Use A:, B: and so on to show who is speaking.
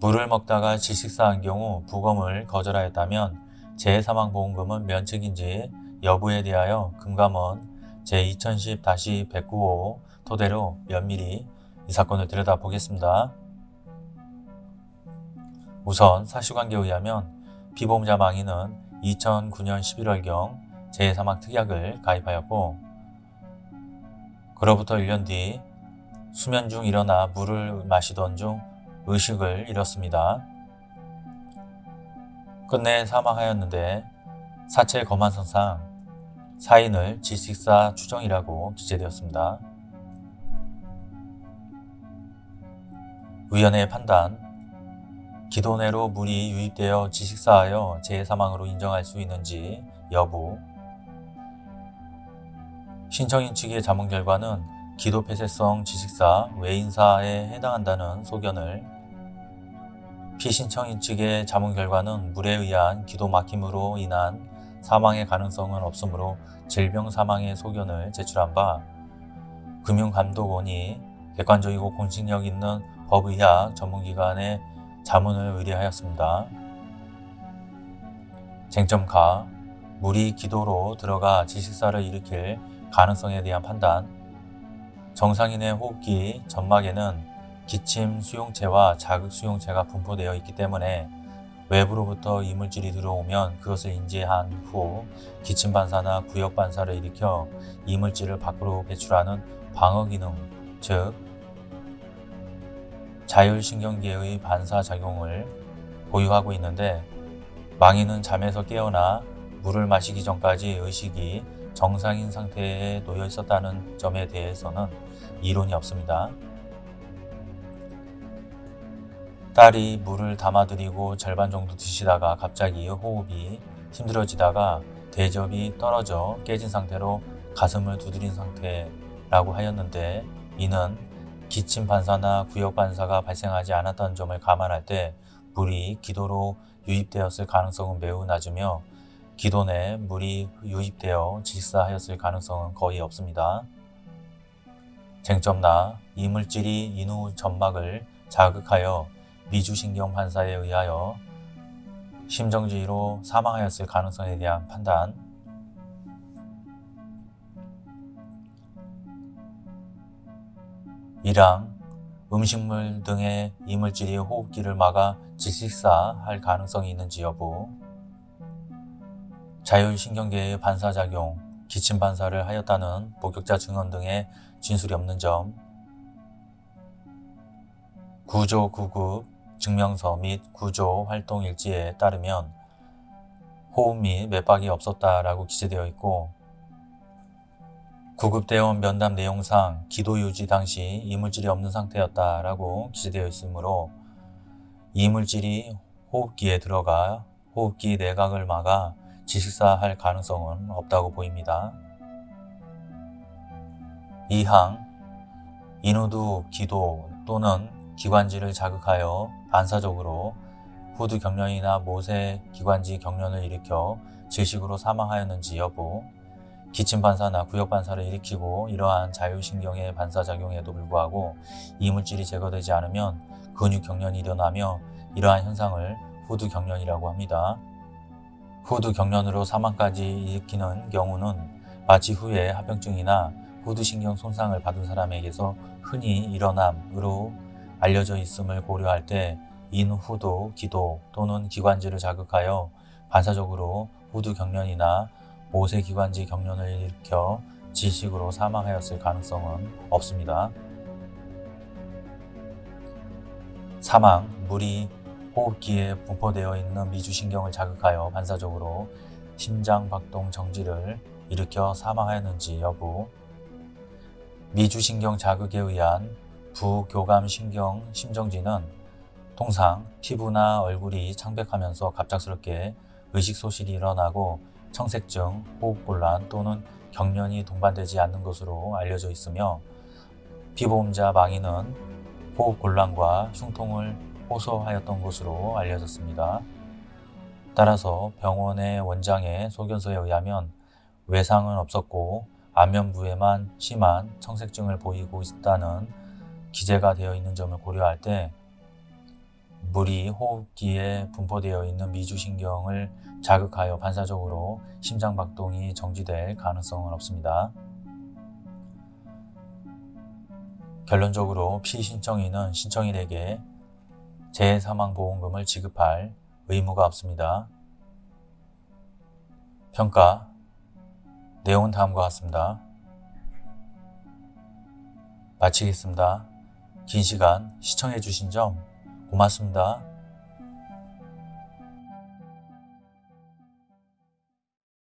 A: 물을 먹다가 질식사한 경우 부검을 거절하였다면 재해사망보험금은 면책인지 여부에 대하여 금감원 제2010-195 토대로 면밀히 이 사건을 들여다보겠습니다. 우선 사실관계에 의하면 피보험자 망인은 2009년 11월경 재해사망 특약을 가입하였고 그로부터 1년 뒤 수면 중 일어나 물을 마시던 중 의식을 잃었습니다. 끝내 사망하였는데 사체 검안선상 사인을 질식사 추정이라고 기재되었습니다. 위원회의 판단 기도내로 물이 유입되어 질식사하여 재해사망으로 인정할 수 있는지 여부 신청인 측의 자문 결과는 기도 폐쇄성 지식사 외인사에 해당한다는 소견을 피신청인 측의 자문 결과는 물에 의한 기도 막힘으로 인한 사망의 가능성은 없으므로 질병 사망의 소견을 제출한 바 금융감독원이 객관적이고 공신력 있는 법의학 전문기관에 자문을 의뢰하였습니다. 쟁점가 물이 기도로 들어가 지식사를 일으킬 가능성에 대한 판단 정상인의 호흡기 점막에는 기침 수용체와 자극 수용체가 분포되어 있기 때문에 외부로부터 이물질이 들어오면 그것을 인지한 후 기침 반사나 구역 반사를 일으켜 이물질을 밖으로 배출하는 방어 기능, 즉 자율신경계의 반사작용을 보유하고 있는데 망인은 잠에서 깨어나 물을 마시기 전까지 의식이 정상인 상태에 놓여 있었다는 점에 대해서는 이론이 없습니다. 딸이 물을 담아드리고 절반 정도 드시다가 갑자기 호흡이 힘들어지다가 대접이 떨어져 깨진 상태로 가슴을 두드린 상태라고 하였는데 이는 기침 반사나 구역 반사가 발생하지 않았다는 점을 감안할 때 물이 기도로 유입되었을 가능성은 매우 낮으며 내 물이 유입되어 질사하였을 가능성은 거의 없습니다. 쟁점나 이물질이 인후 점막을 자극하여 미주신경 반사에 의하여 심정지로 사망하였을 가능성에 대한 판단 이랑 음식물 등의 이물질이 호흡기를 막아 질식사할 가능성이 있는지 여부 자율신경계의 반사작용, 기침 반사를 하였다는 목격자 증언 등의 진술이 없는 점. 구조 구급 증명서 및 구조 활동 일지에 따르면 호흡 및 맥박이 없었다라고 기재되어 있고 구급대원 면담 내용상 기도 유지 당시 이물질이 없는 상태였다라고 기재되어 있으므로 이물질이 호흡기에 들어가 호흡기 내각을 막아 지식사 할 가능성은 없다고 보입니다. 2항 인후두 기도 또는 기관지를 자극하여 반사적으로 후두 경련이나 모세 기관지 경련을 일으켜 질식으로 사망하였는지 여부 기침 반사나 구역 반사를 일으키고 이러한 자율신경의 반사작용에도 불구하고 이물질이 제거되지 않으면 근육 경련이 일어나며 이러한 현상을 후두 경련이라고 합니다. 후두 경련으로 사망까지 일으키는 경우는 마취 후에 합병증이나 후두신경 손상을 받은 사람에게서 흔히 일어남으로 알려져 있음을 고려할 때 인후두 기도 또는 기관지를 자극하여 반사적으로 후두 경련이나 모세기관지 경련을 일으켜 지식으로 사망하였을 가능성은 없습니다. 사망, 물이 호흡기에 분포되어 있는 미주신경을 자극하여 반사적으로 심장 박동 정지를 일으켜 사망하였는지 여부. 미주신경 자극에 의한 부교감신경 심정지는 통상 피부나 얼굴이 창백하면서 갑작스럽게 의식소실이 일어나고 청색증, 호흡곤란 또는 경련이 동반되지 않는 것으로 알려져 있으며 피보험자 망인은 호흡곤란과 흉통을 호소하였던 것으로 알려졌습니다. 따라서 병원의 원장의 소견서에 의하면 외상은 없었고 안면부에만 심한 청색증을 보이고 있다는 기재가 되어 있는 점을 고려할 때 물이 호흡기에 분포되어 있는 미주신경을 자극하여 반사적으로 심장박동이 정지될 가능성은 없습니다. 결론적으로 피신청인은 신청인에게 재사망보험금을 지급할 의무가 없습니다. 평가 내용은 다음과 같습니다. 마치겠습니다. 긴 시간 시청해 주신 점 고맙습니다.